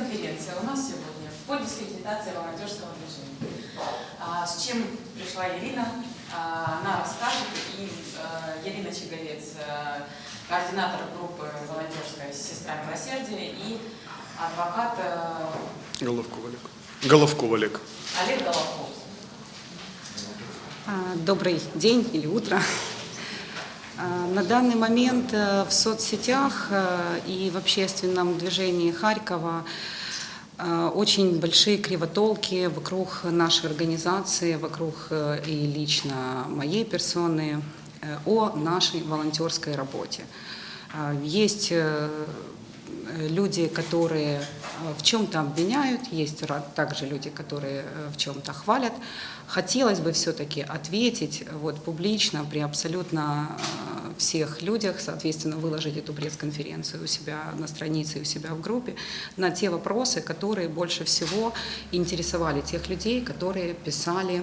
пресс-конференция у нас сегодня по дискредитации волонтерского движения. А, С чем пришла Ирина, а, она расскажет. И э, Ирина Чеговец, э, координатор группы волонтерская «Сестра милосердия» и адвокат Головков Олег. Головков Олег. Олег Головков. А, Добрый день или утро. А, На данный момент э, в соцсетях э, и в общественном движении Харькова э, очень большие кривотолки вокруг нашей организации, вокруг и лично моей персоны о нашей волонтерской работе. Есть люди, которые э, в чем-то обвиняют, есть также люди, которые э, в чем-то хвалят. Хотелось бы все-таки ответить вот, публично при абсолютно э, всех людях, соответственно, выложить эту пресс-конференцию у себя на странице у себя в группе на те вопросы, которые больше всего интересовали тех людей, которые писали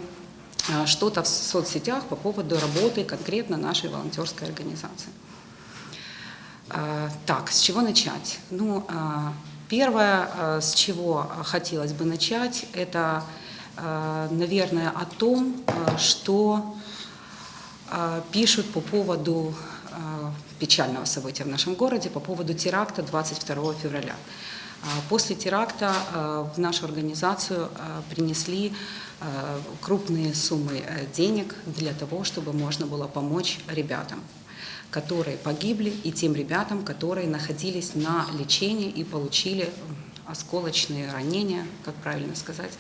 что-то в соцсетях по поводу работы конкретно нашей волонтерской организации. А, Так, с чего начать? Ну, а, первое, а, с чего хотелось бы начать, это, наверное, о том, что пишут по поводу печального события в нашем городе, по поводу теракта 22 февраля. После теракта в нашу организацию принесли крупные суммы э, денег для того, чтобы можно было помочь ребятам которые погибли, и тем ребятам, которые находились на лечении и получили осколочные ранения, как правильно сказать,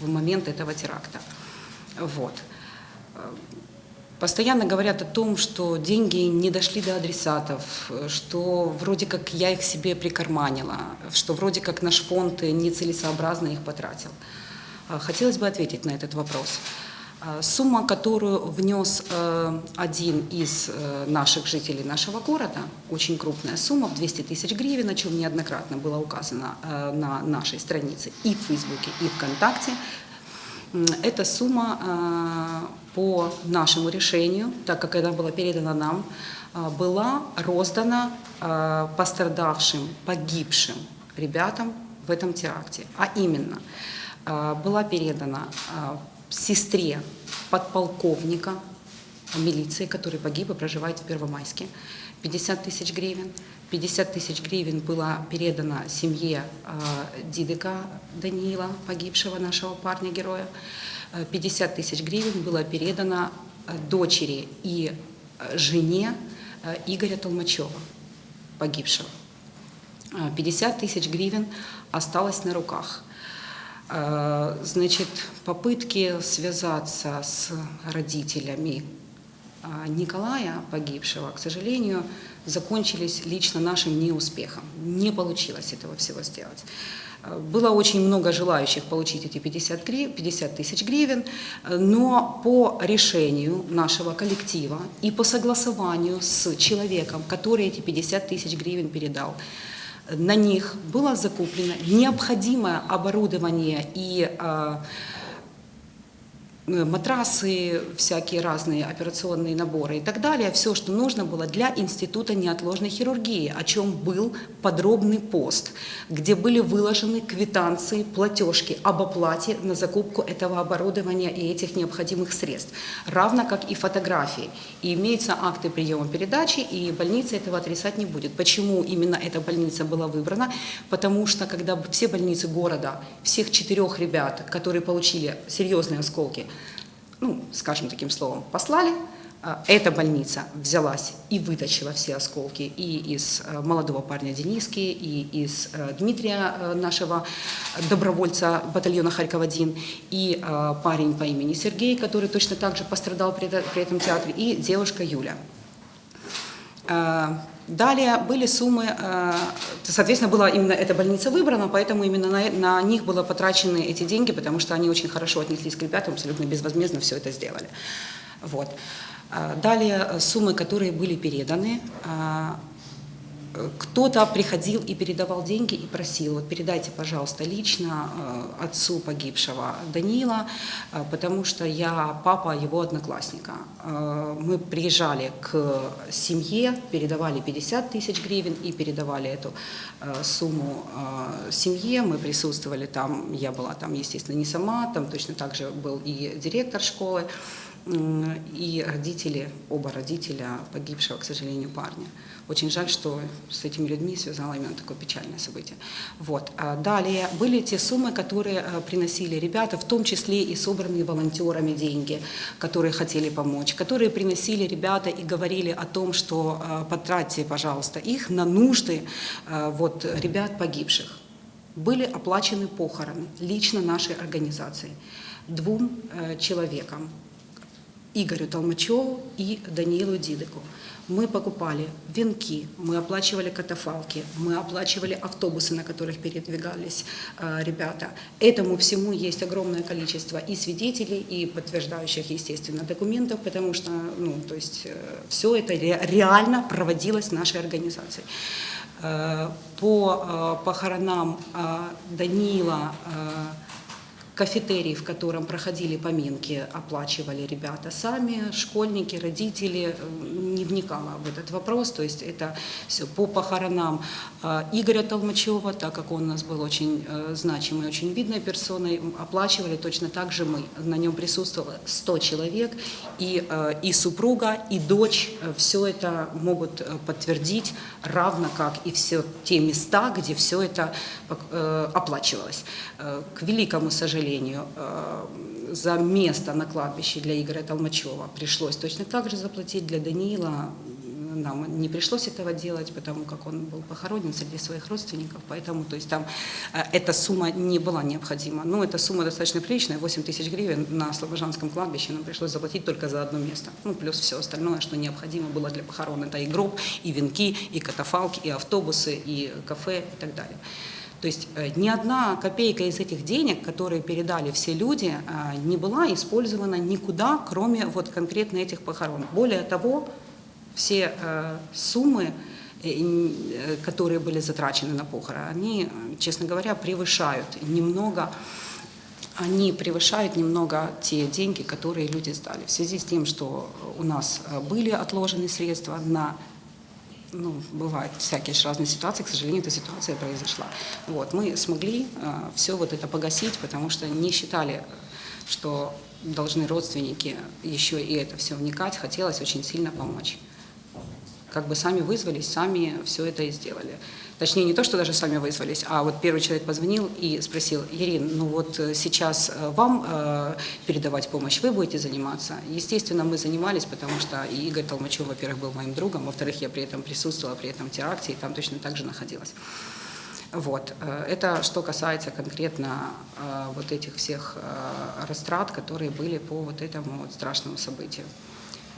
в момент этого теракта. Вот. Э, Постоянно говорят о том, что деньги не дошли до адресатов, э, что вроде как я их себе прикарманила, что вроде как наш фонд нецелесообразно их потратил. А, Хотелось бы ответить на этот вопрос. А, Сумма, которую внес э, один из э, наших жителей нашего города, очень крупная сумма, в 200 тысяч гривен, о чем неоднократно было указано э, на нашей странице и в Фейсбуке, и ВКонтакте, Эта сумма э, по нашему решению, так как она была передана нам, э, была роздана э, пострадавшим, погибшим ребятам в этом теракте. А именно, э, была передана э, сестре подполковника милиции, который погиб и проживает в Первомайске, 50 тысяч гривен. 50 тысяч гривен было передано семье э, Дидыка Даниила, погибшего нашего парня-героя. Э, 50 тысяч гривен было передано э, дочери и э, жене э, Игоря Толмачева, погибшего. Э, 50 тысяч гривен осталось на руках. Э, Значит, попытки связаться с родителями а, Николая погибшего, к сожалению, закончились лично нашим неуспехом. Не получилось этого всего сделать. Э, Было очень много желающих получить эти 50, гри- 50 тысяч гривен, э, но по решению нашего коллектива и по согласованию с человеком, который эти 50 тысяч гривен передал, на них было закуплено необходимое оборудование и э, матрасы, всякие разные операционные наборы и так далее, все, что нужно было для Института неотложной хирургии, о чем был подробный пост, где были выложены квитанции, платежки об оплате на закупку этого оборудования и этих необходимых средств, равно как и фотографии. И имеются акты приема передачи, и больница этого отрицать не будет. Почему именно эта больница была выбрана? Потому что когда все больницы города, всех четырех ребят, которые получили серьезные осколки, ну, скажем таким словом, послали, а, эта больница взялась и вытащила все осколки и из э, молодого парня Дениски, и из э, Дмитрия, э, нашего добровольца батальона Харьков-1, и парень по имени Сергей, который точно так же пострадал при этом театре, и девушка Юля. Далее были суммы, э, соответственно, была именно эта больница выбрана, поэтому именно на, на них было потрачены эти деньги, потому что они очень хорошо отнеслись к ребятам, абсолютно безвозмездно все это сделали. Вот. Э, Далее э, суммы, которые были переданы, кто-то приходил и передавал деньги и просил, вот передайте, пожалуйста, лично э, отцу погибшего Данила, э, потому что я папа его одноклассника. Э, Мы приезжали к семье, передавали 50 тысяч гривен и передавали эту сумму семье. Мы присутствовали там, я была там, естественно, не сама, там точно так же был и директор школы, и родители, оба родителя погибшего, к сожалению, парня. Очень жаль, что с этими людьми связало именно такое печальное событие. Вот. А Далее были те суммы, которые э, приносили ребята, в том числе и собранные волонтерами деньги, которые хотели помочь, которые приносили ребята и говорили о том, что э, потратьте, пожалуйста, их на нужды э, вот, ребят погибших. Были оплачены похороны лично нашей организацией двум человекам, Игорю Толмачеву и Даниилу Дидыку. Мы покупали венки, мы оплачивали катафалки, мы оплачивали автобусы, на которых передвигались э, ребята. Этому всему есть огромное количество и свидетелей, и подтверждающих, естественно, документов, потому что, ну, то есть, все это ре- реально проводилось нашей организацией. Э, По э, похоронам э, Данила э, кафетерий, в котором проходили поминки, оплачивали ребята сами, школьники, родители, э, не вникала в этот вопрос, то есть это все по похоронам э, Игоря Толмачева, так как он у нас был очень э, значимой, очень видной персоной, оплачивали точно так же мы. На нем присутствовало 100 человек, и, и супруга, и дочь, все это могут подтвердить, равно как и все те места, где все это оплачивалось. К великому сожалению, э, за место на кладбище для Игоря Толмачева пришлось точно так же заплатить, для Даниила нам не пришлось этого делать, потому как он был похоронен среди своих родственников, поэтому то есть там э, эта сумма не была необходима. Но эта сумма достаточно приличная, 8 тысяч гривен на Слобожанском кладбище нам пришлось заплатить только за одно место. Ну, плюс все остальное, что необходимо было для похорон. Это и гроб, и венки, и катафалки, и автобусы, и кафе, и так далее. То есть э, ни одна копейка из этих денег, которые передали все люди, э, не была использована никуда, кроме вот конкретно этих похорон. Более того, все э, суммы, которые были затрачены на похороны, они, честно говоря, превышают немного они превышают немного те деньги, которые люди сдали. В связи с тем, что у нас были отложены средства на ну, бывают всякие разные ситуации, к сожалению, эта ситуация произошла. Вот, мы смогли все вот это погасить, потому что не считали, что должны родственники еще и это все вникать, хотелось очень сильно помочь. Как бы сами вызвались, сами все это и сделали. Точнее, не то, что даже сами вызвались, а вот первый человек позвонил и спросил, Ирин, ну вот э, сейчас э, вам э, передавать помощь, вы будете заниматься? Естественно, мы занимались, потому что Игорь Толмачев, во-первых, был моим другом, во-вторых, я при этом присутствовала, при этом теракте, и там точно так же находилась. Вот. э, Это что касается конкретно э, вот этих всех э, растрат, которые были по вот этому вот страшному событию.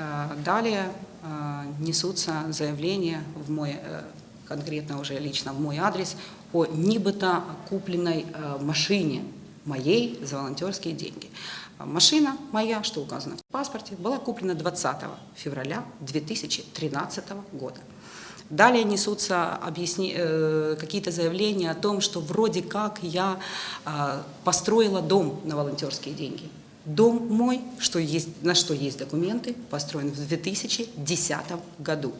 Э, Далее э, несутся заявления в мой, э, конкретно уже лично в мой адрес о нібито купленной машине моей за волонтерские деньги. Машина моя, что указано в паспорте, была куплена 20 февраля 2013 года. Далее несутся объясни- какие-то заявления о том, что вроде как я построила дом на волонтерские деньги. Дом мой, что есть, на что есть документы, построен в 2010 году.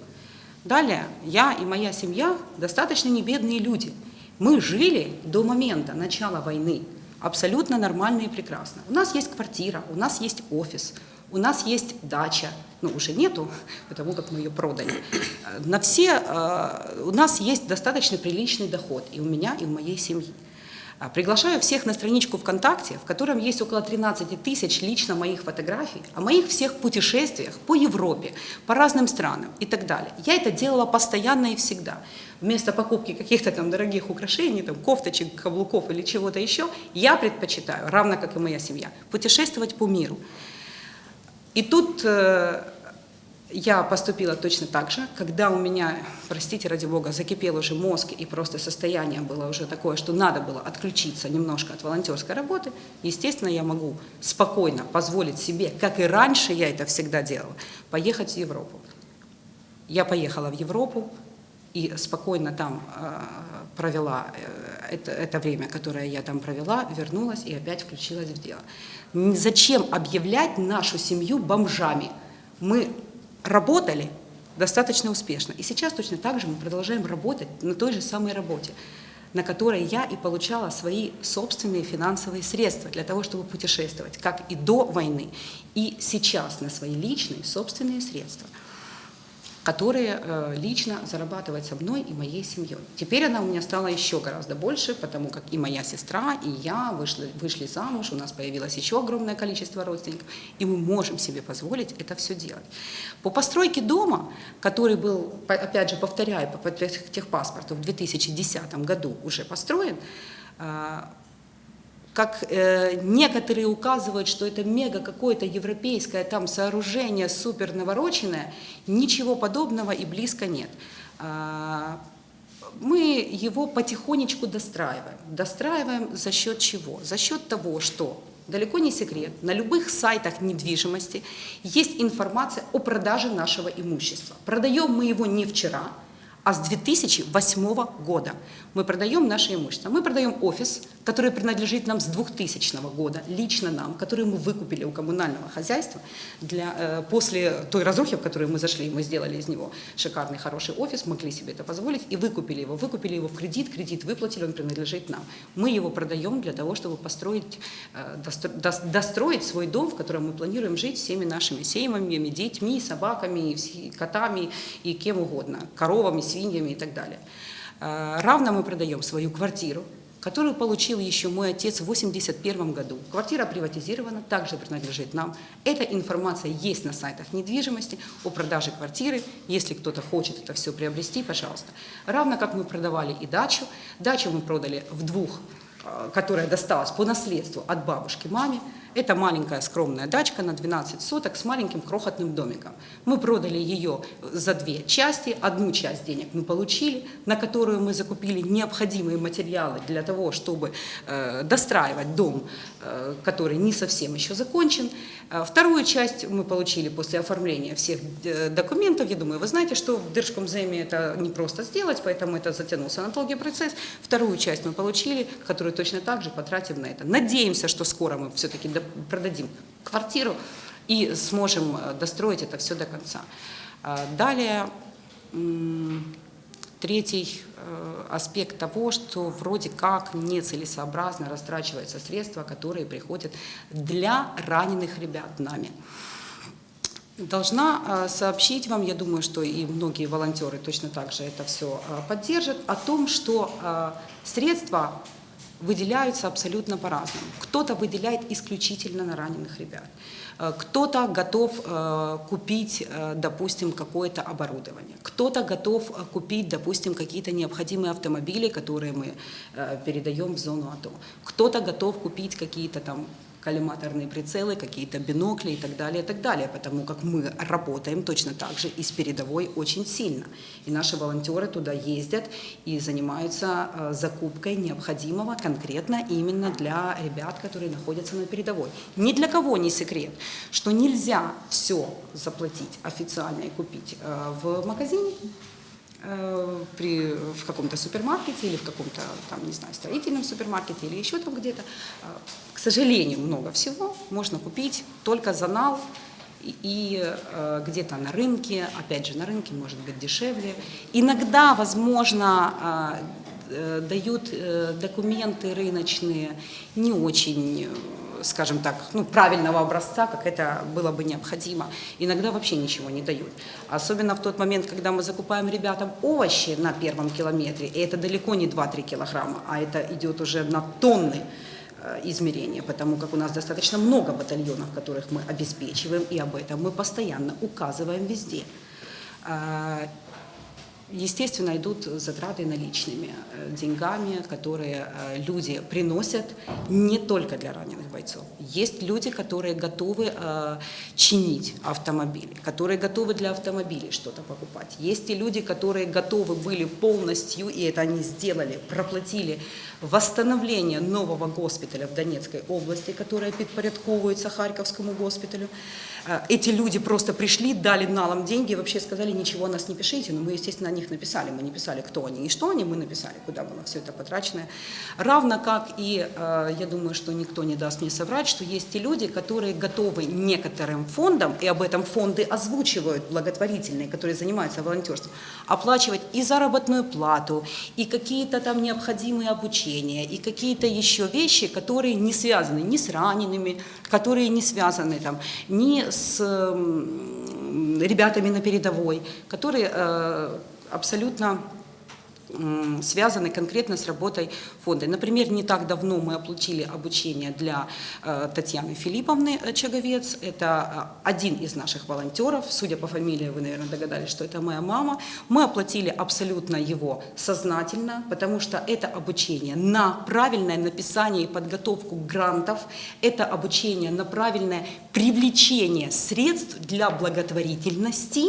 Далее, я и моя семья достаточно небедные люди. Мы жили до момента начала войны абсолютно нормально и прекрасно. У нас есть квартира, у нас есть офис, у нас есть дача, ну уже нету, потому как мы ее продали. На все, э, у нас есть достаточно приличный доход и у меня, и у моей семьи. А, Приглашаю всех на страничку ВКонтакте, в котором есть около 13 тысяч лично моих фотографий, о моих всех путешествиях по Европе, по разным странам и так далее. Я это делала постоянно и всегда. Вместо покупки каких-то там дорогих украшений, там, кофточек, каблуков или чего-то еще, я предпочитаю, равно как и моя семья, путешествовать по миру. И тут э, я поступила точно так же, когда у меня, простите ради бога, закипел уже мозг и просто состояние было уже такое, что надо было отключиться немножко от волонтерской работы, естественно, я могу спокойно позволить себе, как и раньше я это всегда делала, поехать в Европу. Я поехала в Европу, и спокойно там э, провела э, это, это время, которое я там провела, вернулась и опять включилась в дело. Зачем объявлять нашу семью бомжами? Мы работали достаточно успешно. И сейчас точно так же мы продолжаем работать на той же самой работе, на которой я и получала свои собственные финансовые средства для того, чтобы путешествовать, как и до войны, и сейчас на свои личные собственные средства которые э, лично зарабатывает со мной и моей семьей. Теперь она у меня стала еще гораздо больше, потому как и моя сестра, и я вышли, вышли замуж, у нас появилось еще огромное количество родственников, и мы можем себе позволить это все делать. По постройке дома, который был, опять же, повторяю, по по техпаспорту в 2010 году уже построен, э, как э, некоторые указывают, что это мега какое-то европейское там сооружение супер навороченное, ничего подобного и близко нет. А, мы его потихонечку достраиваем. Достраиваем за счет чего? За счет того, что далеко не секрет, на любых сайтах недвижимости есть информация о продаже нашего имущества. Продаем мы его не вчера, а с 2008 года мы продаем наше имущество. Мы продаем офис, который принадлежит нам с 2000 года, лично нам, который мы выкупили у коммунального хозяйства. Для, э, после той разрухи, в которую мы зашли, мы сделали из него шикарный, хороший офис, могли себе это позволить и выкупили его. Выкупили его в кредит, кредит выплатили, он принадлежит нам. Мы его продаем для того, чтобы построить, э, достро- дос- достроить свой дом, в котором мы планируем жить всеми нашими семьями, детьми, собаками, котами и кем угодно, коровами, свиньями и так далее. Э, Равно мы продаем свою квартиру, которую получил еще мой отец в 1981 году. Квартира приватизирована, также принадлежит нам. Эта информация есть на сайтах недвижимости о продаже квартиры. Если кто-то хочет это все приобрести, пожалуйста. Равно как мы продавали и дачу. Дачу мы продали в двух, э, которая досталась по наследству от бабушки маме. Это маленькая скромная дачка на 12 соток с маленьким крохотным домиком. Мы продали ее за две части. Одну часть денег мы получили, на которую мы закупили необходимые материалы для того, чтобы э, достраивать дом, э, который не совсем еще закончен. Э, Вторую часть мы получили после оформления всех э, документов. Я думаю, вы знаете, что в Держкомземе это не просто сделать, поэтому это затянулся на долгий процесс. Вторую часть мы получили, которую точно так же потратим на это. Надеемся, что скоро мы все-таки продадим квартиру и сможем э, достроить это все до конца. А Далее, третий э, аспект того, что вроде как нецелесообразно растрачиваются средства, которые приходят для раненых ребят нами. Должна э, сообщить вам, я думаю, что и многие волонтеры точно так же это все поддержат, о том, что средства выделяются абсолютно по-разному. Кто-то выделяет исключительно на раненых ребят, Э, кто-то готов э, купить, э, допустим, какое-то оборудование, кто-то готов купить, допустим, какие-то необходимые автомобили, которые мы передаем в зону АТО, кто-то готов купить какие-то там коллиматорные прицелы, какие-то бинокли и так далее, и так далее, потому как мы работаем точно так же и с передовой очень сильно. И наши волонтеры туда ездят и занимаются э, закупкой необходимого конкретно именно для ребят, которые находятся на передовой. Ни для кого не секрет, что нельзя все заплатить официально и купить э, в магазине, э, при, в каком-то супермаркете или в каком-то, там, не знаю, строительном супермаркете или еще там где-то. Сожалению, много всего можно купить только за нал и, и, э, где-то на рынке, опять же, на рынке может быть дешевле. Иногда, возможно, э, э, дают э, документы рыночные не очень скажем так, ну, правильного образца, как это было бы необходимо. Иногда вообще ничего не дают. Особенно в тот момент, когда мы закупаем ребятам овощи на первом километре, и это далеко не 2-3 килограмма, а это идет уже на тонны измерения, потому как у нас достаточно много батальонов, которых мы обеспечиваем, и об этом мы постоянно указываем везде. Естественно, идут затраты наличными, э, деньгами, которые э, люди приносят не только для раненых бойцов. Есть люди, которые готовы э, чинить автомобили, которые готовы для автомобилей что-то покупать. Есть и люди, которые готовы были полностью, и это они сделали, проплатили восстановление нового госпиталя в Донецкой области, которая подпорядковывается Харьковскому госпиталю. Эти люди просто пришли, дали налом деньги вообще сказали, ничего нас не пишите, но мы, естественно, не них написали. Мы не писали, кто они и что они, мы написали, куда было все это потрачено. Равно как и, э, я думаю, что никто не даст мне соврать, что есть те люди, которые готовы некоторым фондам, и об этом фонды озвучивают благотворительные, которые занимаются волонтерством, оплачивать и заработную плату, и какие-то там необходимые обучения, и какие-то еще вещи, которые не связаны ни с ранеными, которые не связаны там, ни с ребятами на передовой, которые э, абсолютно связаны конкретно с работой фонда. Например, не так давно мы оплатили обучение для э, Татьяны Филипповны э, Чаговец. Это э, один из наших волонтеров. Судя по фамилии, вы, наверное, догадались, что это моя мама. Мы оплатили абсолютно его сознательно, потому что это обучение на правильное написание и подготовку грантов, это обучение на правильное привлечение средств для благотворительности,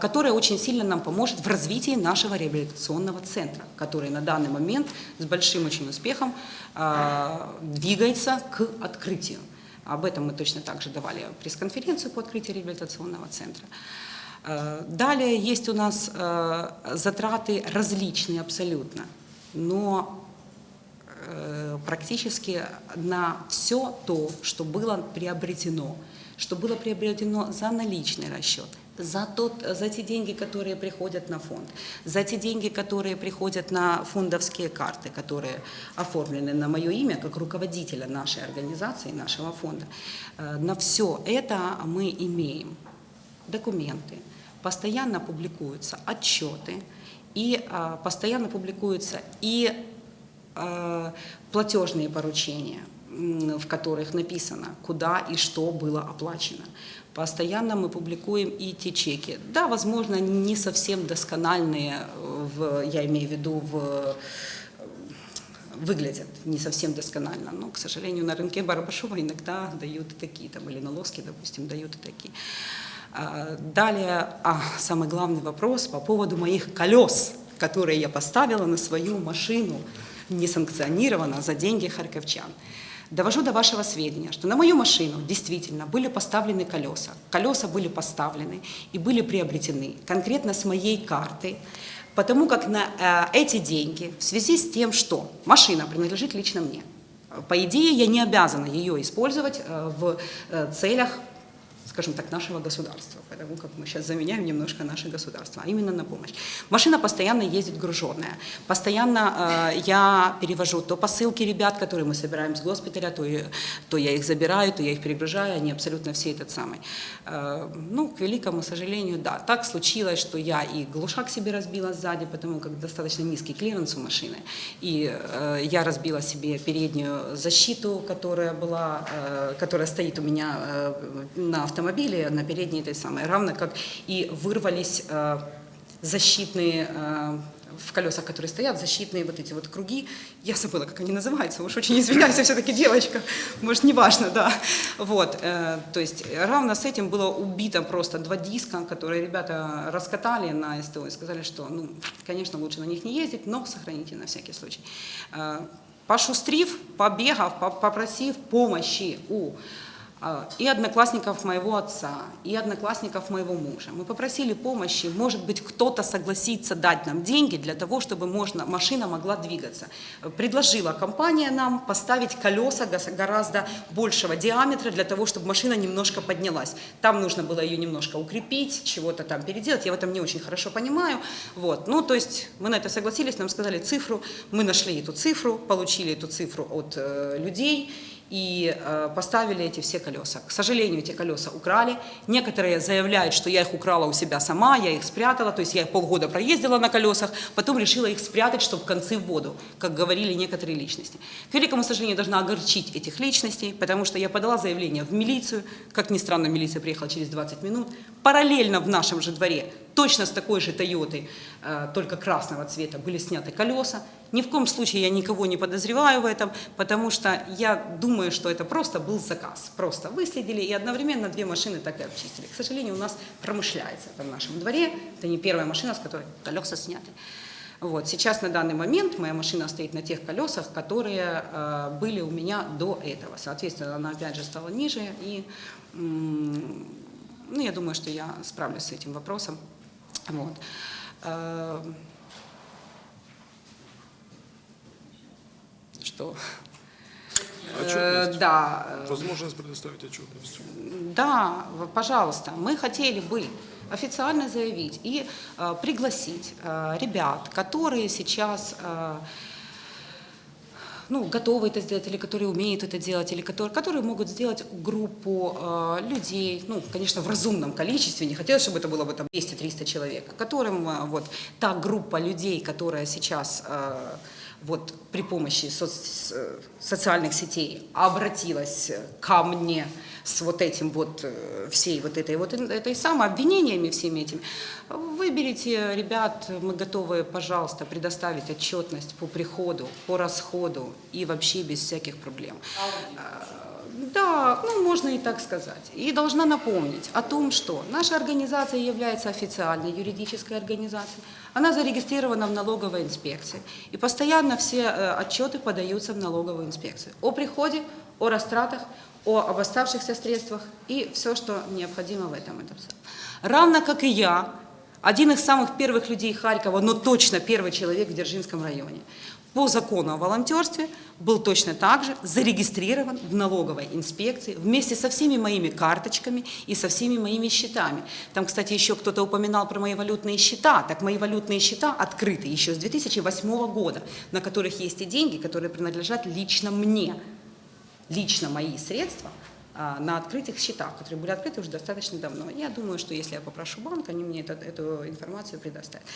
которая очень сильно нам поможет в развитии нашего реабилитационного центра, который на данный момент с большим очень успехом а, двигается к открытию. Об этом мы точно так же давали пресс-конференцию по открытию реабилитационного центра. А, Далее есть у нас затраты различные абсолютно, но э, практически на все то, что было приобретено, что было приобретено за наличный расчет, за, тот, за те деньги, которые приходят на фонд, за те деньги, которые приходят на фондовские карты, которые оформлены на мое имя как руководителя нашей организации, нашего фонда. Э, На все это мы имеем документы, постоянно публикуются отчеты, и а, постоянно публикуются и а, платежные поручения, в которых написано, куда и что было оплачено. Постоянно мы публикуем и те чеки. Да, возможно, не совсем доскональные, э, в, я имею в виду в э, выглядят не совсем досконально, но, к сожалению, на рынке Барабашова иногда дают и такие, там, или на Лоске, допустим, дают и такие. А, Далее, а, самый главный вопрос по поводу моих колес, которые я поставила на свою машину несанкционированно за деньги харьковчан. Довожу до вашего сведения, что на мою машину действительно были поставлены колеса. Колеса были поставлены и были приобретены конкретно с моей карты, потому как на э, эти деньги в связи с тем, что машина принадлежит лично мне, по идее, я не обязана ее использовать э, в э, целях, скажем так, нашего государства, потому как мы сейчас заменяем немножко наше государство, а именно на помощь. Машина постоянно ездит груженная, постоянно э, я перевожу то посылки ребят, которые мы собираем с госпиталя, то, и- то я их забираю, то я их перегружаю, они абсолютно все этот самый. Э, ну, к великому сожалению, да, так случилось, что я и глушак себе разбила сзади, потому как достаточно низкий клиренс у машины, и э, я разбила себе переднюю защиту, которая была, э, которая стоит у меня э, на автомобиле, на передней этой самой, равно как и вырвались э, защитные э, в колесах, которые стоят, защитные вот эти вот круги. Я забыла, как они называются, уж очень извиняюсь, я все-таки девочка, может, неважно, да. Вот, э, то есть равно с этим было убито просто два диска, которые ребята раскатали на СТО и сказали, что, ну, конечно, лучше на них не ездить, но сохраните на всякий случай. Э, Пошустрив, побегав, по- попросив помощи у и одноклассников моего отца, и одноклассников моего мужа. Мы попросили помощи, может быть, кто-то согласится дать нам деньги для того, чтобы можно, машина могла двигаться. Предложила компания нам поставить колеса гораздо большего диаметра для того, чтобы машина немножко поднялась. Там нужно было ее немножко укрепить, чего-то там переделать, я в этом не очень хорошо понимаю. Вот. Ну, то есть мы на это согласились, нам сказали цифру, мы нашли эту цифру, получили эту цифру от э, людей, и э, поставили эти все колеса. К сожалению, эти колеса украли. Некоторые заявляют, что я их украла у себя сама, я их спрятала, то есть я полгода проездила на колесах, потом решила их спрятать, чтобы концы в воду, как говорили некоторые личности. К великому сожалению, должна огорчить этих личностей, потому что я подала заявление в милицию, как ни странно, милиция приехала через 20 минут, параллельно в нашем же дворе точно с такой же Тойотой, э, только красного цвета, были сняты колеса. Ни в коем случае я никого не подозреваю в этом, потому что я думаю, что это просто был заказ. Просто выследили и одновременно две машины так и обчистили. К сожалению, у нас промышляется это в нашем дворе. Это не первая машина, с которой колеса сняты. Вот. Сейчас на данный момент моя машина стоит на тех колесах, которые э, были у меня до этого. Соответственно, она опять же стала ниже. И ну, я думаю, что я справлюсь с этим вопросом. Вот. Э, Что? Э, Отчетность. Да, э, Возможность предоставить отчетность. Да, пожалуйста, мы хотели бы официально заявить и э, пригласить э, ребят, которые сейчас э, ну, готовы это сделать, или которые умеют это делать, или которые, которые могут сделать группу э, людей, ну, конечно, в разумном количестве, не хотелось, чтобы это было бы там 200-300 человек, которым э, вот та группа людей, которая сейчас э, вот при помощи соц- социальных сетей обратилась ко мне с вот этим вот э, всей вот этой вот этой самой обвинениями всеми этими. Выберите, ребят, мы готовы, пожалуйста, предоставить отчетность по приходу, по расходу и вообще без всяких проблем. Да, ну можно и так сказать. И должна напомнить о том, что наша организация является официальной юридической организацией. Она зарегистрирована в налоговой инспекции. И постоянно все э, отчеты подаются в налоговую инспекцию. О приходе, о растратах, о об оставшихся средствах и все, что необходимо в этом. Равно как и я, один из самых первых людей Харькова, но точно первый человек в Дзержинском районе, по закону о волонтерстве был точно так же зарегистрирован в налоговой инспекции вместе со всеми моими карточками и со всеми моими счетами. Там, кстати, еще кто-то упоминал про мои валютные счета. Так мои валютные счета открыты еще с 2008 года, на которых есть и деньги, которые принадлежат лично мне. Лично мои средства а, на открытых счетах, которые были открыты уже достаточно давно. Я думаю, что если я попрошу банк, они мне это- эту информацию предоставят.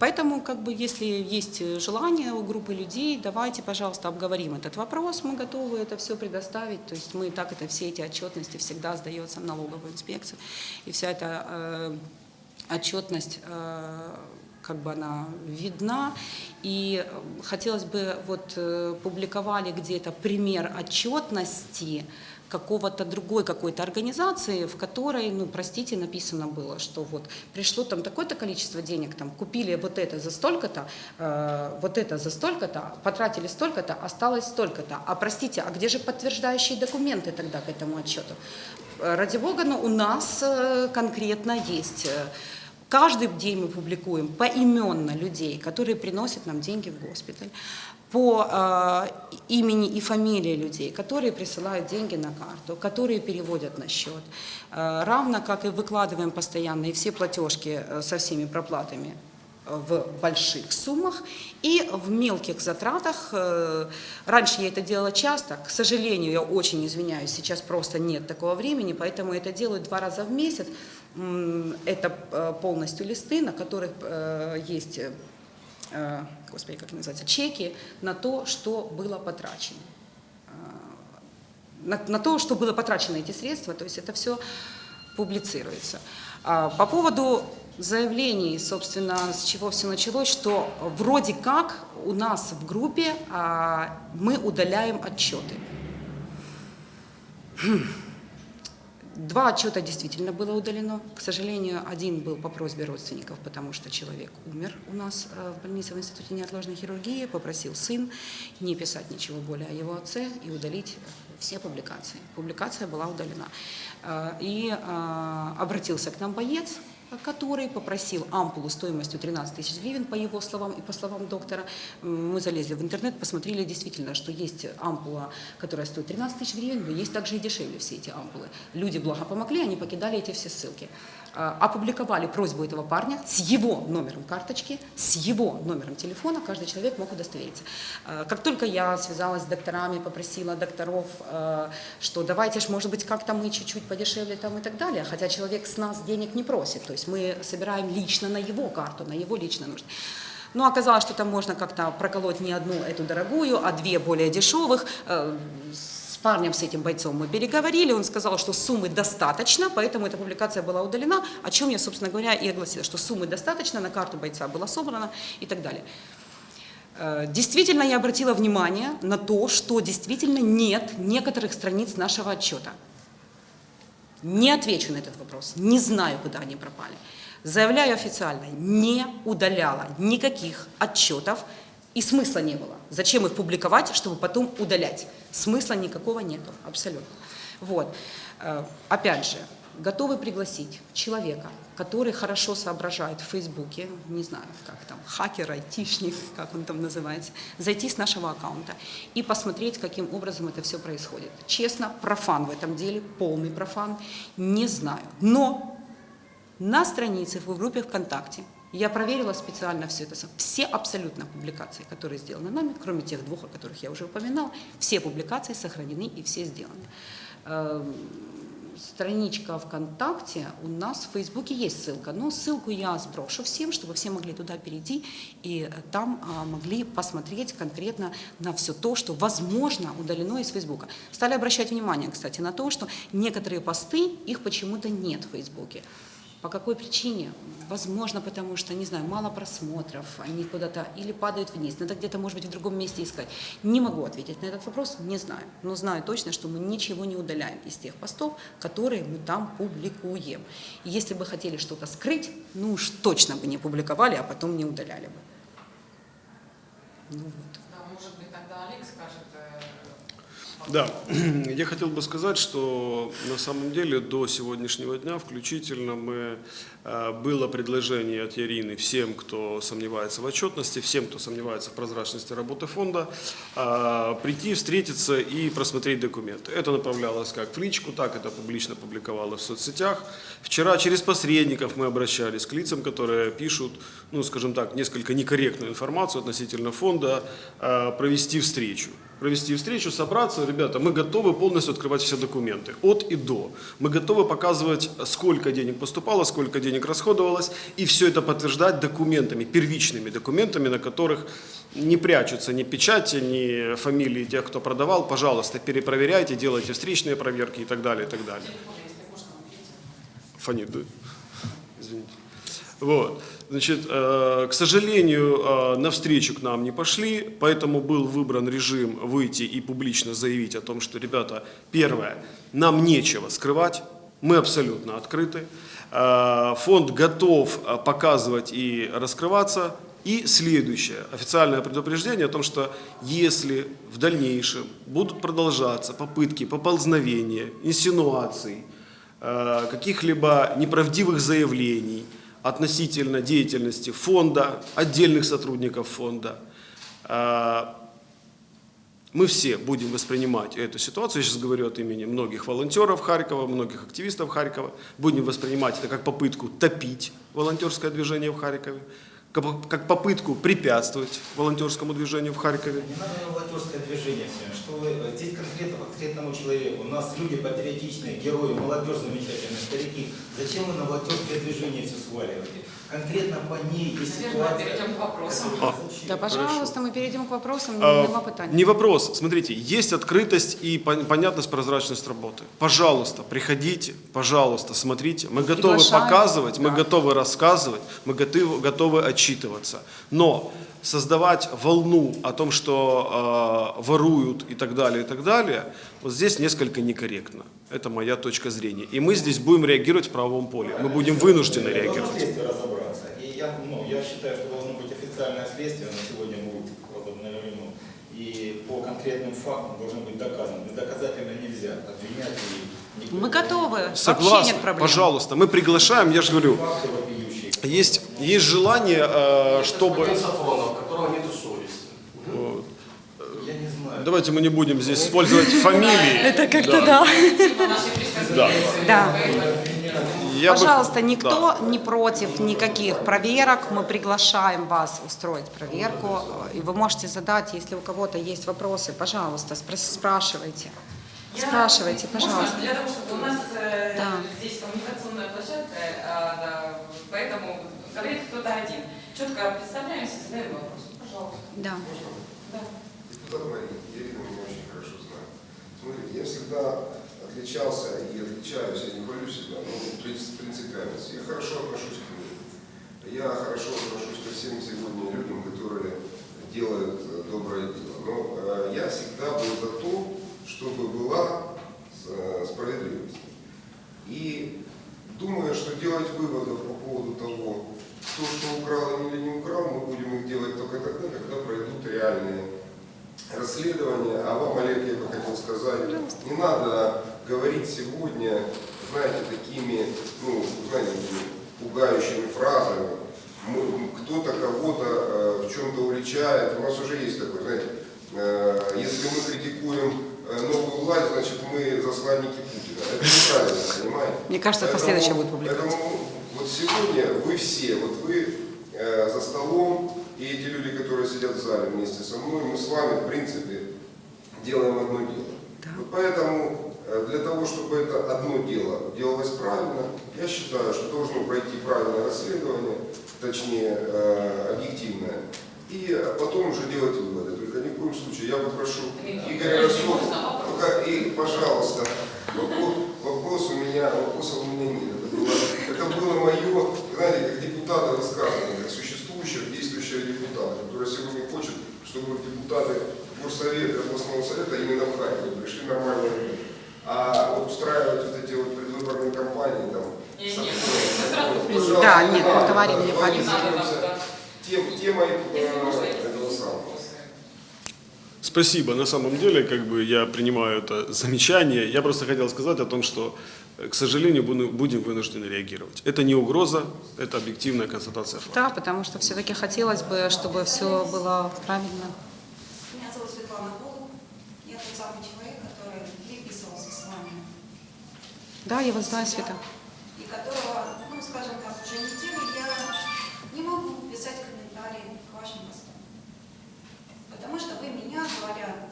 Поэтому, как бы, если есть желание у группы людей, давайте, пожалуйста, обговорим этот вопрос. Мы готовы это все предоставить. То есть мы так это все эти отчетности всегда сдается в налоговую инспекцию. И вся эта э, отчетность э, как бы она видна. И э, хотелось бы, вот э, публиковали где-то пример отчетности какого-то другой какой-то организации, в которой, ну, простите, написано было, что вот пришло там такое-то количество денег, там купили вот это за столько-то, э, вот это за столько-то, потратили столько-то, осталось столько-то. А простите, а где же подтверждающие документы тогда к этому отчету? Э, Ради бога, но у нас конкретно есть Каждый день мы публикуем поименно людей, которые приносят нам деньги в госпиталь, по э, имени и фамилии людей, которые присылают деньги на карту, которые переводят на счет. Э, равно как и выкладываем постоянно и все платежки э, со всеми проплатами в больших суммах и в мелких затратах. Э, Раньше я это делала часто, к сожалению, я очень извиняюсь, сейчас просто нет такого времени, поэтому это делаю два раза в месяц. Это э, полностью листы, на которых э, есть, э, господи, как называется, чеки на то, что было потрачено на, на то, что было потрачено эти средства, то есть это все публицируется. А, По поводу заявлений, собственно, с чего все началось, что вроде как у нас в группе а, мы удаляем отчеты. Два отчета действительно было удалено. К сожалению, один был по просьбе родственников, потому что человек умер у нас э, в больнице в Институте неотложной хирургии, попросил сын не писать ничего более о его отце и удалить все публикации. Публикация была удалена. Э, И э, обратился к нам боец, который попросил ампулу стоимостью 13 тысяч гривен, по его словам и по словам доктора. Мы залезли в интернет, посмотрели действительно, что есть ампула, которая стоит 13 тысяч гривен, но есть также и дешевле все эти ампулы. Люди благо помогли, они покидали эти все ссылки. А, Опубликовали просьбу этого парня с его номером карточки, с его номером телефона, каждый человек мог удостовериться. А, Как только я связалась с докторами, попросила докторов, э, что давайте ж, может быть, как-то мы чуть-чуть подешевле там и так далее, хотя человек с нас денег не просит, то есть мы собираем лично на его карту, на его лично нужды. Но оказалось, что там можно как-то проколоть не одну эту дорогую, а две более дешевых. Парнем, с этим бойцом мы переговорили, он сказал, что суммы достаточно, поэтому эта публикация была удалена, о чем я, собственно говоря, и огласила, что суммы достаточно, на карту бойца была собрана и так далее. Э, Действительно, я обратила внимание на то, что действительно нет некоторых страниц нашего отчета. Не отвечу на этот вопрос, не знаю, куда они пропали. Заявляю официально, не удаляла никаких отчетов, и смысла не было. Зачем их публиковать, чтобы потом удалять? Смысла никакого нету, абсолютно. Вот. Э, Опять же, готовы пригласить человека, который хорошо соображает в Фейсбуке, не знаю, как там, хакер, айтишник, как он там называется, зайти с нашего аккаунта и посмотреть, каким образом это все происходит. Честно, профан в этом деле, полный профан, не знаю. Но на странице в группе ВКонтакте я проверила специально все это. Все абсолютно публикации, которые сделаны нами, кроме тех двух, о которых я уже упоминала, все публикации сохранены и все сделаны. Эм, Страничка ВКонтакте, у нас в Фейсбуке есть ссылка, но ссылку я сброшу всем, чтобы все могли туда перейти и э, там а, могли посмотреть конкретно на все то, что возможно удалено из Фейсбука. Стали обращать внимание, кстати, на то, что некоторые посты, их почему-то нет в Фейсбуке. По какой причине? Возможно, потому что, не знаю, мало просмотров, они куда-то или падают вниз, надо где-то, может быть, в другом месте искать. Не могу ответить на этот вопрос, не знаю. Но знаю точно, что мы ничего не удаляем из тех постов, которые мы там публикуем. И если бы хотели что-то скрыть, ну уж точно бы не публиковали, а потом не удаляли бы. Ну вот. Да, может быть, тогда Олег скажет. э, Да, я хотел бы сказать, что на самом деле до сегодняшнего дня включительно мы, э, было предложение от Ярины всем, кто сомневается в отчетности, всем, кто сомневается в прозрачности работы фонда, э, прийти, встретиться и просмотреть документы. Это направлялось как в личку, так это публично публиковалось в соцсетях. Вчера через посредников мы обращались к лицам, которые пишут, ну, скажем так, несколько некорректную информацию относительно фонда, э, провести встречу провести встречу, собраться. Ребята, мы готовы полностью открывать все документы, от и до. Мы готовы показывать, сколько денег поступало, сколько денег расходовалось, и все это подтверждать документами, первичными документами, на которых не прячутся ни печати, ни фамилии тех, кто продавал. Пожалуйста, перепроверяйте, делайте встречные проверки и так далее, и так далее. Фонит, да? Извините. Вот. Значит, э, к сожалению, э, навстречу к нам не пошли, поэтому был выбран режим выйти и публично заявить о том, что, ребята, первое, нам нечего скрывать, мы абсолютно открыты, Э, фонд готов показывать и раскрываться. И следующее, официальное предупреждение о том, что если в дальнейшем будут продолжаться попытки поползновения, инсинуаций, каких-либо неправдивых заявлений относительно деятельности фонда, отдельных сотрудников фонда. Э, Мы все будем воспринимать эту ситуацию, я сейчас говорю от имени многих волонтеров Харькова, многих активистов Харькова, будем воспринимать это как попытку топить волонтерское движение в Харькове, как попытку препятствовать волонтерскому движению в Харькове. Не надо на волонтерское движение. Что вы э, здесь конкретно конкретному человеку. У нас люди патриотичные, герои, молодежь замечательная, старики. Зачем вы на волонтерское движение все сваливаете? Конкретно по ней есть Наверное, ситуация. перейдем к вопросам. А, Да, пожалуйста, мы перейдем к вопросам, А. Не вопрос. Смотрите, есть открытость и пон- понятность, прозрачность работы. Пожалуйста, приходите, пожалуйста, смотрите. Мы готовы Приглашаем. показывать, мы Да. готовы рассказывать, мы готовы, готовы отчитываться. Но создавать волну о том, что э, воруют и так далее, и так далее, вот здесь несколько некорректно. Это моя точка зрения. И мы здесь будем реагировать в правовом поле. Мы будем вынуждены реагировать. Я, ну, я считаю, что должно быть официальное следствие, на сегодня будет возобновлено. И по конкретным фактам должно быть доказано. Бездоказательно нельзя обвинять и никто- Мы готовы, вообще Согласен, нет проблем. пожалуйста, мы приглашаем, я же говорю, есть, есть желание, э, чтобы... Сафронов, у которого нету совести. Вот. Я не знаю. Давайте мы не будем здесь использовать фамилии. Это как-то да. Нашей пресс-конференции. Да. Я бы- Пожалуйста, Да. никто не против никаких проверок. Мы приглашаем вас устроить проверку. И вы можете задать, если у кого-то есть вопросы, пожалуйста, спра- спрашивайте. Я- Спрашивайте, можно, пожалуйста. Для того, чтобы у нас э, Да. здесь коммуникационная площадка, а, да, поэтому говорит кто-то один. Четко представляемся, задаем вопрос. Пожалуйста. Да. Да. Депутат Мария, меня очень хорошо знает. Смотрите, я всегда отличался и отличаюсь, я не хвалю себя, но принцип- принципиальность. Я хорошо отношусь к людям. Я хорошо отношусь ко всем сегодня людям, которые делают э, доброе дело. Но э, я всегда был за то, чтобы была э, справедливость. И думаю, что делать выводов по поводу того, кто что украл или не украл, мы будем их делать только тогда, когда пройдут реальные расследования. А вам, Олег, я бы хотел сказать, не надо говорить сегодня знаете, такими, ну, знаете, пугающими фразами. Кто-то кого-то э, в чем-то уличает. У нас уже есть такое, знаете, э, если мы критикуем э, новую власть, значит мы засланники Путина. Это неправильно, понимаете? Мне кажется, Поэтому- последующая будет публикация. Поэтому вот сегодня вы все, вот вы э, за столом, и эти люди, которые сидят в зале вместе со мной, мы с вами, в принципе, делаем одно дело. Да. Вот поэтому для того, чтобы это одно дело делалось правильно, я считаю, что должно пройти правильное расследование, точнее э, объективное, и э, потом уже делать выводы. Только ни в коем случае я попрошу Игоря только и, пожалуйста, вопрос, вопрос у меня, вопросов у меня нет. Это было, это было мое, знаете, как депутата высказывание, как существующего, действующего депутата, который сегодня хочет, чтобы депутаты горсовета, областного совета именно в Харькове пришли нормальные. А вот устраивать вот эти вот предвыборные кампании там... Мы сразу Да, не нет, мы говорим не да. тем- темой э, этого самого. Спасибо. На самом деле, как бы я принимаю это замечание. Я просто хотел сказать о том, что, э, к сожалению, будем вынуждены реагировать. Это не угроза, это объективная констатация факта. Да, потому что все-таки хотелось бы, чтобы все было правильно. Меня зовут Светлана Голуб. Я тот самый человек, который переписывался с вами. Да, я вас знаю, Света. И которого, ну, скажем так, уже неделю я не могу писать комментарии к вашим постам. Потому что вы меня, говоря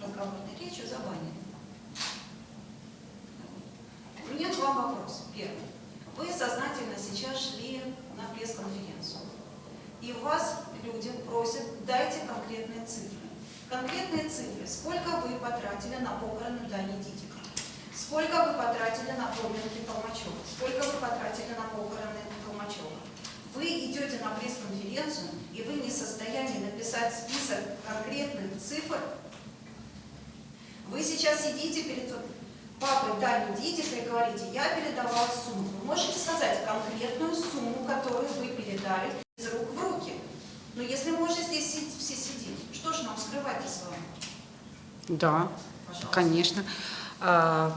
разговорной речью, забанили. У меня два вопроса. Первый. Вы сознательно сейчас шли на пресс-конференцию. И вас люди просят, дайте конкретные цифры. Конкретные цифры. Сколько вы потратили на похороны Дани Дидика? Сколько вы потратили на поминки Толмачева? Сколько вы потратили на похороны Толмачева? Вы идете на пресс-конференцию, и вы не в состоянии написать список конкретных цифр. Вы сейчас сидите перед папой Дани Дидика и говорите, я передавала сумму. Вы можете сказать конкретную сумму, которую вы передали из рук в руки. Но если мы уже здесь все сидим, что же нам скрывать с вами? Да, Пожалуйста. конечно.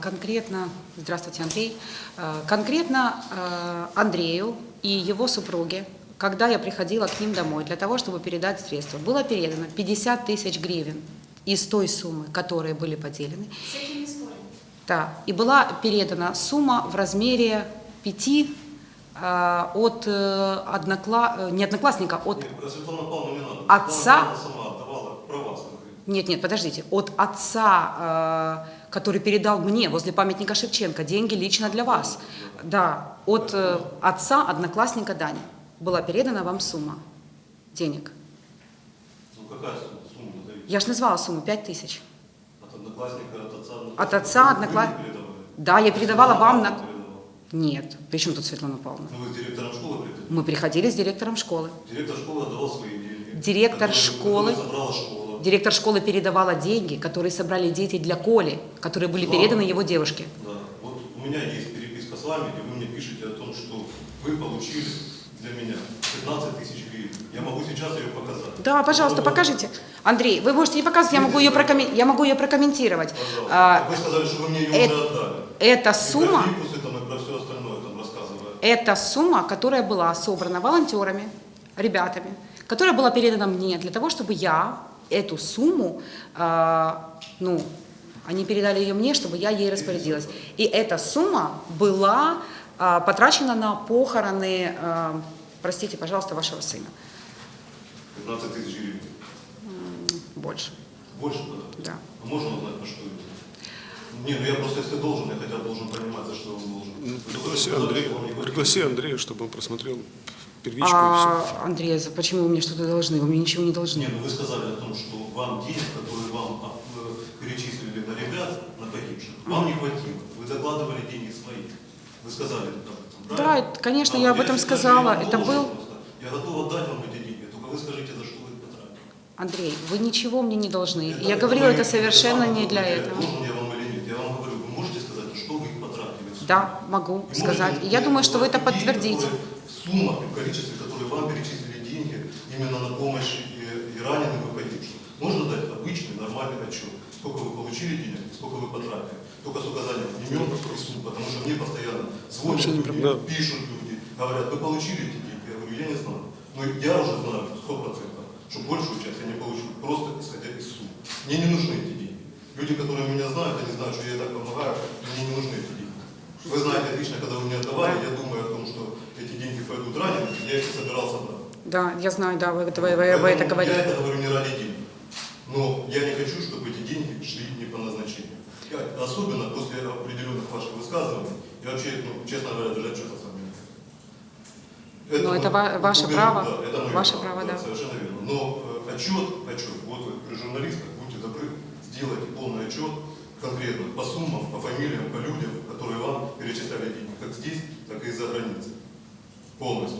Конкретно, здравствуйте, Андрей. А, Конкретно а, Андрею и его супруге, когда я приходила к ним домой для того, чтобы передать средства, было передано 50 тысяч гривен из той суммы, которые были поделены. С этим не спорим. Да, и была передана сумма в размере 5 от э, однокла... э, не одноклассника, от Нет. Отца? Нет, нет, подождите. От отца, э, который передал мне возле памятника Шевченко деньги лично для вас. Да, от э, отца одноклассника Дани была передана вам сумма денег. Ну какая сумма? Я же назвала сумму 5 тысяч. От одноклассника, от отца. От отца? Да, я передавала вам на... Нет, при чем тут Светлана Павловна? Ну вы с директором школы приходили? Мы приходили с директором школы. Директор школы отдавал свои деньги. Директор школы- которые собрала школа. Директор школы передавала деньги, которые собрали дети для Коли, которые были переданы его девушке. Да. Вот у меня есть переписка с вами, где вы мне пишете о том, что вы получили для меня 15 тысяч гривен. Я могу сейчас ее показать. Да, пожалуйста, Вот. покажите. Андрей, вы можете не показывать, я могу ее, прокоммен- я могу ее прокомментировать. Пожалуйста. А, вы сказали, что вы мне ее э- уже отдали. Эта И сумма, про фикусы там, и про все остальное там рассказывая. это сумма, которая была собрана волонтерами, ребятами, которая была передана мне для того, чтобы я эту сумму, а, ну, они передали ее мне, чтобы я ей распорядилась. И эта сумма была а, потрачена на похороны, а, простите, пожалуйста, вашего сына. 15 тысяч гривен. Больше, Больше тогда? да. А можно узнать, по что это? Не, ну я просто, если должен, я хотя бы должен понимать, за что он должен. Ну, Пригласи Андрея, хватило. пригласи Андрея, чтобы он просмотрел первичку и все. А, Андрей, за- почему вы мне что-то должны? Вы мне ничего не должны. Не, ну вы сказали о том, что вам денег, которые вам а, э, перечислили на ребят, на погибших, вам не хватило. Вы докладывали деньги свои. Вы сказали об этом, Да, правильно? это, конечно, А я об этом сказала. я Это должен был... просто. Я готов отдать вам эти деньги, только вы скажите, за что вы их потратили. Андрей, вы ничего мне не должны. Это- Я говорила это совершенно это не для этого. Должен я вам или нет? Я вам говорю, вы можете сказать, за что вы их потратили? Да, могу И сказать. можете я думаю, что вы это подтвердите. которые В суммах и в количестве, которые вам перечислили деньги именно на помощь и, и раненым и погибшим. Можно дать обычный, нормальный отчет. Сколько вы получили денег, сколько вы потратили. Только с указанием имен и сумм, потому что мне постоянно звонят люди, пишут люди, говорят, вы получили эти деньги? Я говорю, я не знаю. Но я уже знаю сто процентов, что большую часть я не получу, просто исходя из сумм. Мне не нужны эти деньги. Люди, которые меня знают, они знают, что я так помогаю, мне не нужны эти деньги. Вы знаете отлично, когда вы мне отдавали, я думаю о том, что эти деньги пойдут ранее, я их собирался брать. Да, я знаю, да, вы, вы- вы- вы это говорили. Я это говорю не ради денег. Но я не хочу, чтобы эти деньги шли не по назначению. Я, особенно после определенных ваших высказываний, я вообще, ну, честно говоря, даже отчета с вами не знаю. Но это ва- ваше право. да, это Ваше право, да. Совершенно верно. Но э, отчет, отчет, вот вы при журналистах, будьте добры, сделайте полный отчет конкретно по суммам, по фамилиям, по людям, которые вам перечисляли деньги, как здесь, так и из-за границы. Полностью.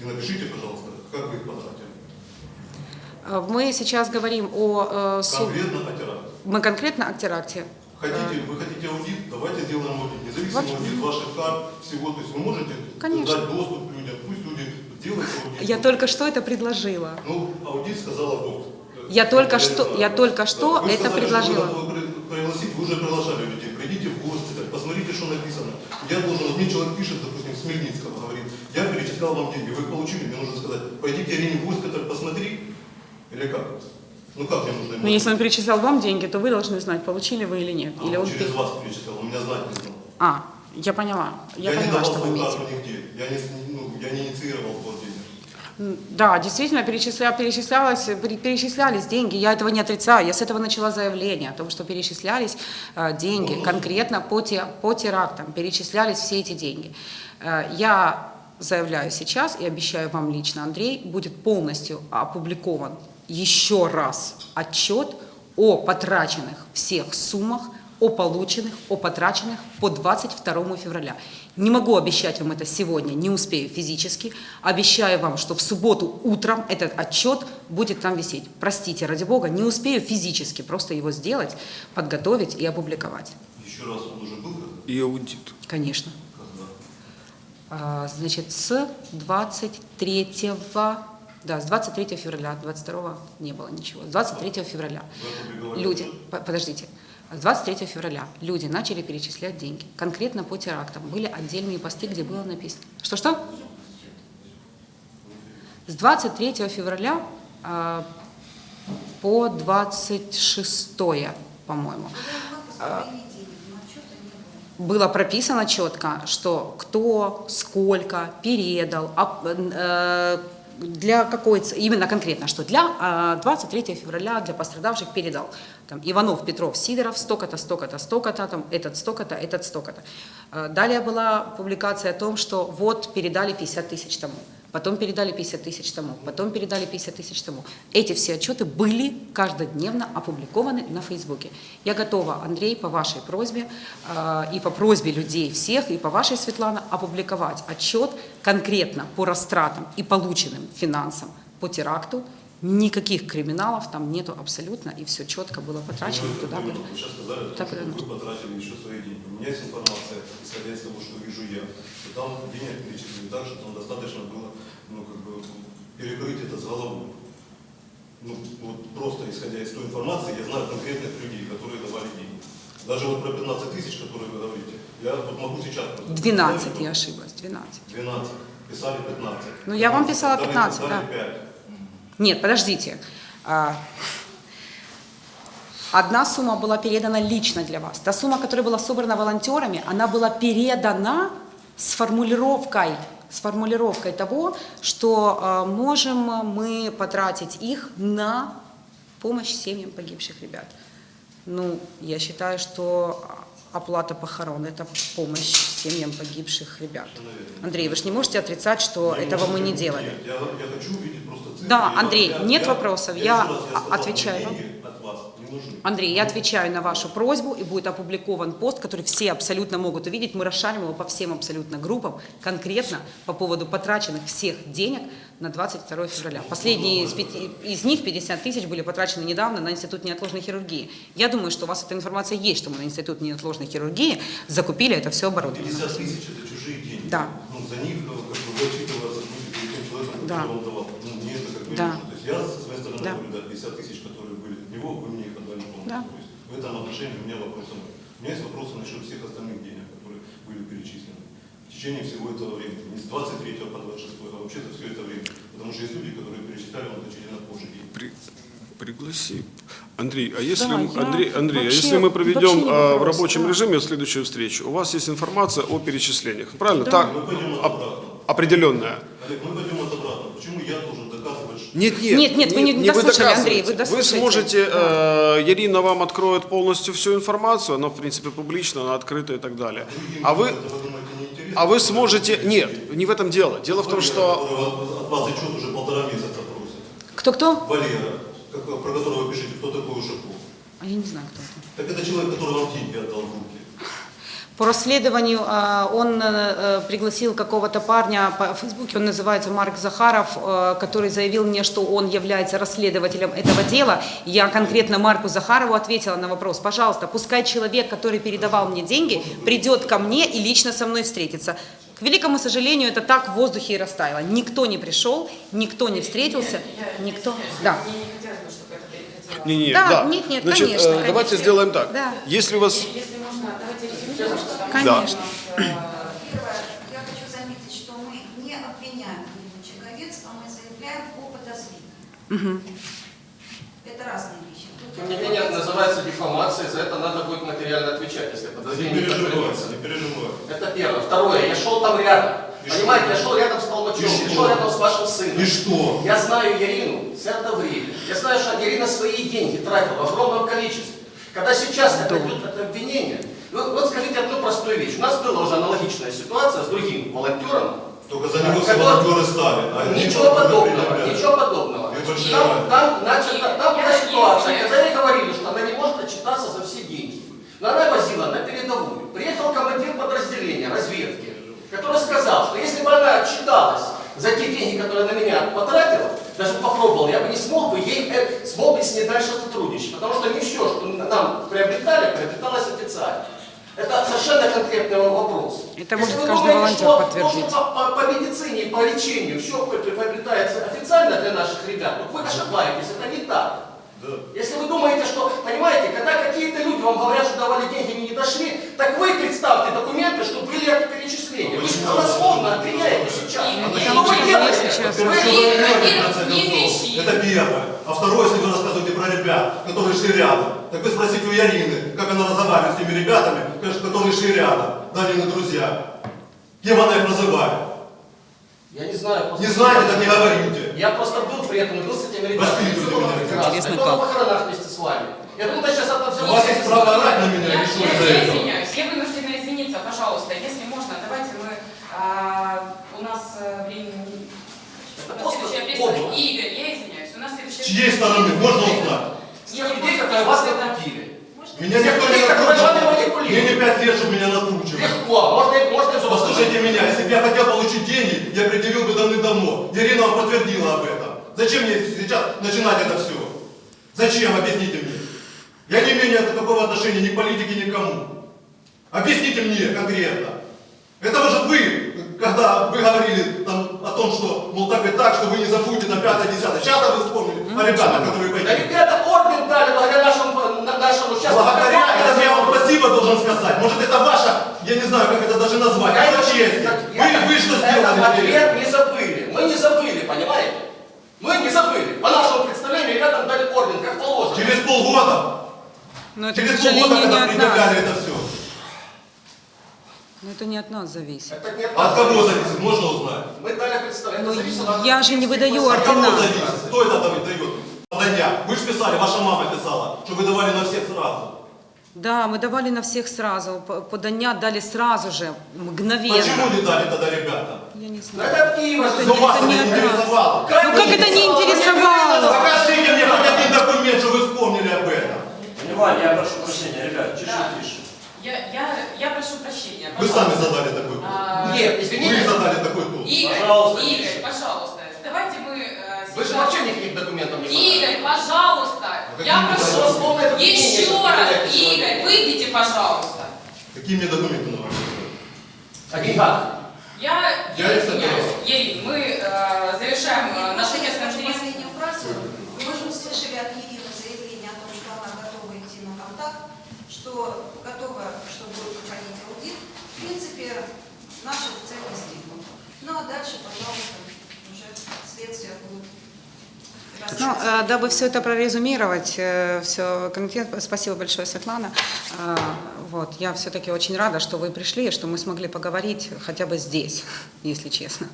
И напишите, пожалуйста, как вы их потратили. Э, Мы сейчас говорим о э, сум- Конкретно о теракте. Мы конкретно о теракте. Хотите, вы хотите аудит, давайте сделаем аудит. Независимый Вообще- аудит ваших карт, всего. То есть вы можете Конечно. дать доступ людям, пусть люди делают аудит. Я только что это предложила. Ну, аудит сказала Бог. Я только что- я только что Вы это сказали, предложила. Что вы пригласить, вы уже приглашали людей. Придите в госпиталь, посмотрите, что написано. Я должен, вот мне человек пишет, допустим, с Хмельницкого, я перечислял вам деньги, вы их получили, мне нужно сказать, пойди к Ирине госпиталь, посмотри. Или как? Ну как мне нужно Но если он перечислял вам деньги, то вы должны знать, получили вы или нет. А, Или он через вас перечислял, он меня знать не знал. А, я поняла. Я, не поняла, давал что вы имеете. нигде. Я не, ну, я не инициировал вход денег. М, Да, действительно, перечисля, перечислялось, пере- перечислялись деньги, я этого не отрицаю, я с этого начала заявление о том, что перечислялись э, деньги конкретно по, те, по терактам, перечислялись все эти деньги. Э, я заявляю сейчас и обещаю вам лично, Андрей, будет полностью опубликован еще раз отчет о потраченных всех суммах, о полученных, о потраченных по 22 февраля. Не могу обещать вам это сегодня, не успею физически. Обещаю вам, что в субботу утром этот отчет будет там висеть. Простите, ради бога, не успею физически просто его сделать, подготовить и опубликовать. Еще раз он уже был? И аудит. Конечно. А, Значит, с 23 да, с 23 февраля, 22 не было ничего. С 23 февраля люди, подождите, с 23 февраля люди начали перечислять деньги. Конкретно по терактам. Были отдельные посты, где было написано. Что-что? С 23 февраля а, по 26, по-моему, было прописано четко, что кто, сколько передал, а, э, для какой, именно конкретно, что для э, 23 февраля для пострадавших передал там, Иванов, Петров, Сидоров, столько-то, столько-то, столько-то, там, этот столько-то, этот столько-то. Э, Далее была публикация о том, что вот передали 50 тысяч тому, потом передали 50 тысяч тому, потом передали 50 тысяч тому. Эти все отчеты были каждодневно опубликованы на Фейсбуке. Я готова, Андрей, по вашей просьбе э, и по просьбе людей всех, и по вашей, Светлана, опубликовать отчет конкретно по растратам и полученным финансам по теракту. Никаких криминалов там нету абсолютно, и все четко было потрачено Ну, туда. вы куда- сейчас сказали, Так, что вы потратили еще свои деньги. У меня есть информация, исходя из того, что вижу я, что там денег перечислили так, что там достаточно было перекрыть это с головой. Ну, вот просто исходя из той информации, я знаю конкретных людей, которые давали деньги. Даже вот про 15 тысяч, которые вы говорите, я вот могу сейчас... просто 12, представить, я ошиблась, 12. 12. Писали 15. Ну, я вам писала Дали- 15, дали да. 5. Нет, подождите. А, Одна сумма была передана лично для вас. Та сумма, которая была собрана волонтерами, она была передана с формулировкой, с формулировкой того, что а, можем мы потратить их на помощь семьям погибших ребят. Ну, я считаю, что оплата похорон – это помощь семьям погибших ребят. Андрей, вы же не можете отрицать, что Я этого мы не делали. Нет, я, я хочу увидеть просто цифры. Да, Андрей, я- нет я- вопросов, я я я отвечаю вам. деньги от вас не нужны. Андрей, я отвечаю на вашу просьбу, и будет опубликован пост, который все абсолютно могут увидеть. Мы расшарим его по всем абсолютно группам, конкретно по поводу потраченных всех денег на 22 февраля. Последние из, пяти- из них, 50 тысяч, были потрачены недавно на Институт неотложной хирургии. Я думаю, что у вас эта информация есть, что мы на Институт неотложной хирургии закупили это все оборудование. 50 тысяч это чужие деньги. Да. Ну, за них э, как бы отчитываться тем человеком, который Да. вам давал. Ну, мне это как бы Да. нужно. То есть я со своей стороны Да. говорю, да, 50 тысяч, которые были него, вы мне их. Да. В этом отношении у меня вопросов нет. У меня есть вопросы насчет всех остальных денег, которые были перечислены в течение всего этого времени. Не с 23 по 26, а вообще-то все это время. Потому что есть люди, которые перечисляли на значительно позже. При- пригласи. Андрей, а если, Да, м- я Андрей, Андрей, а вообще- если мы проведем а, в рабочем да. режиме следующую встречу, у вас есть информация о перечислениях, правильно? Да. Так, Мы пойдем оп- обратно. определенная. Олег, мы пойдем от обратно. Почему я должен доказывать, что... Нет, нет, Нет, нет, вы не дослушали, доказываете. Андрей, вы Вы дослушайте. сможете, э, Ирина вам откроет полностью всю информацию, она в принципе публична, она открыта и так далее. А вы, вы а вы сможете, нет, не в этом дело. Дело в том, что от- вас отчет уже полтора месяца просит. Кто-кто? Валера, про которого вы пишете, кто такой Ушаков. А я не знаю, кто это. Так это человек, который вам деньги отдал в руки. По расследованию а, он э, пригласил какого-то парня по Фейсбуке, он называется Марк Захаров, э, который заявил мне, что он является расследователем этого дела. Я конкретно Марку Захарову ответила на вопрос, пожалуйста, пускай человек, который передавал мне деньги, придет ко мне и лично со мной встретится. К великому сожалению, это так в воздухе и растаяло. Никто не пришел, никто не встретился, никто. Да. Мне не хотелось бы, чтобы это переходило. Не, не, Да, да. нет, нет, Значит, конечно, э, давайте конечно. сделаем так. Да. Если у вас Если можно, давайте резюмируем, Конечно. Первое, я хочу заметить, что мы не обвиняем Ирину Чеговец, а мы заявляем о подозрении. Это разные вещи. Тут Тем не менее, это называется дефамацией, за это надо будет материально отвечать, если подозрение не переживайте, подтвердится. не переживайте. Это первое. Второе, я шел там рядом. Понимаете, я шел рядом с Толмачевым, И что? рядом с вашим сыном. И что? Я знаю Ирину с этого времени. Я знаю, что Ирина свои деньги тратила в огромном количестве. Когда сейчас это идет это обвинение, вот, вот скажите одну простую вещь. У нас была уже аналогичная ситуация с другим волонтером. Только за него все волонтеры стали. а Ничего подобного, ничего подобного. Там, там, значит, там была ситуация, когда ей говорили, что она не может отчитаться за все деньги. Но она возила на передовую. Приехал командир подразделения разведки, который сказал, что если бы она отчиталась за те деньги, которые она на меня потратила, даже попробовал, я бы не смог бы ей, э, смог бы с ней дальше сотрудничать. Потому что не все, что нам приобретали, приобреталось официально. Это совершенно конкретный вопрос. Это Если может вы каждый волонтер что подтвердить. то, по, по- по медицине и по лечению все приобретается официально для наших ребят, то вы ошибаетесь, это не так. Да. Если вы думаете, что, понимаете, когда какие-то люди вам говорят, что давали деньги, они не дошли, так вы представьте документы, что были это перечисления. Вы Почему? голословно обвиняете сейчас. Что вы делаете? Это первое. А второе, если вы рассказываете про ребят, которые шли рядом, так вы спросите у Ярины, как она разговаривает с теми ребятами, которые шли рядом, Данины друзья. Кем она их называет? Я не знаю. просто- Не знаете, так не говорите. Я просто был при этом, был с этими ребятами. Всё было прекрасно. Интересно, Я был на похоронах вместе с вами. Я думаю, сейчас это все У вас есть право орать на меня Я, я- из-за я этого? извиняюсь, я вынуждена извиниться, пожалуйста, если можно, давайте мы, а, у нас э, времени, у нас просто подло. Игорь, я извиняюсь, у нас С следующая чьей стороны? Можно узнать? С тех людей, которые вас накрутили. Меня никто не Те, манипулируют. Мне не пять лет, чтобы меня накручивали. Легко, можно, можно взрослым. Послушайте меня, если бы я хотел получить деньги, я предъявил бы давным-давно. Ирина вам подтвердила об этом. Зачем мне сейчас начинать это все? Зачем? Объясните мне. Я не имею никакого отношения ни к политике, ни к кому. Объясните мне конкретно. Это может вы, когда вы говорили там, о том, что, мол, так и так, что вы не забудете на 5-10. Сейчас вы вспомнили о ребятах, которые Да пойдут. ребята орден дали благодаря нашему, на- нашему сейчас. Благодаря вам спасибо должен сказать. Может это ваша, я не знаю, как это даже назвать, Я это честь. Вы, вы что сделали? ответ не забыли. Мы не забыли, понимаете? Мы не забыли. По нашему представлению ребятам дали орден, как положено. Через полгода, Но это, через полгода, когда от предъявляли это все. Но это не от нас зависит. Это не От кого зависит, можно узнать? Мы дали представление. Ну, зависит от- я же не выдаю От кого ордена. зависит? Кто это дает? дает? Подання. Вы же писали, ваша мама писала, что вы давали на всех сразу. Да, мы давали на всех сразу. П- Подання дали сразу же, мгновенно. Почему не дали тогда ребятам? Я не знаю. это от Киева. Это Ну не- вас это это не интересовало. Ну как это не интересовало? Покажите мне хоть один документ, что вы вспомнили об этом. Внимание, я прошу прощения, ребят, чуть-чуть Да. тише. Я, я, я прошу прощения. Вы пожалуйста. сами задали такой тон. А, Нет, Вы извините. задали такой тон. Игорь, Пожалуйста, Игорь, тише. пожалуйста, давайте мы э, Вы же сейчас- вообще никаких документов не. Игорь, пожалуйста, я прошу, еще раз, Игорь, выйдите, пожалуйста. Какие мне документы нужны? О деньгах. Я, Я я извиняюсь, собираю. Ирин, мы э, завершаем э, наш Можно я пресс-конференцию. Мы же услышали от Ирины заявление о том, что готова, чтобы проводить аудит. В принципе, наша цель достигнута. Ну а дальше, пожалуйста, уже следствие будет. Ну, э, дабы все это прорезюмировать, все конкретно, спасибо большое, Светлана. Э, Вот, я все-таки очень рада, что вы пришли, что мы смогли поговорить хотя бы здесь, если честно.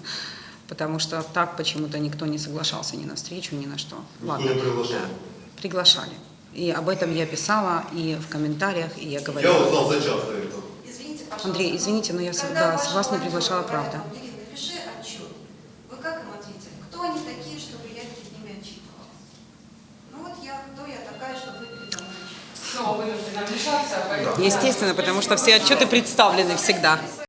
Потому что так почему-то никто не соглашался ни на встречу, ни на что. Никто не приглашал. Э, Приглашали. И об этом я писала и в комментариях, и я Я говорила. узнал за час до этого. Извините, пожалуйста. Андрей, извините, но я с вас не приглашала, правда. «Ирина, напиши отчет. Вы как им ответили? Кто они такие, чтобы я перед ними отчитывалась? Ну вот я, кто я такая, чтобы вы передо мной отчитывались? Снова вынуждена вмешаться. поэтому- Естественно, потому что все отчеты представлены всегда.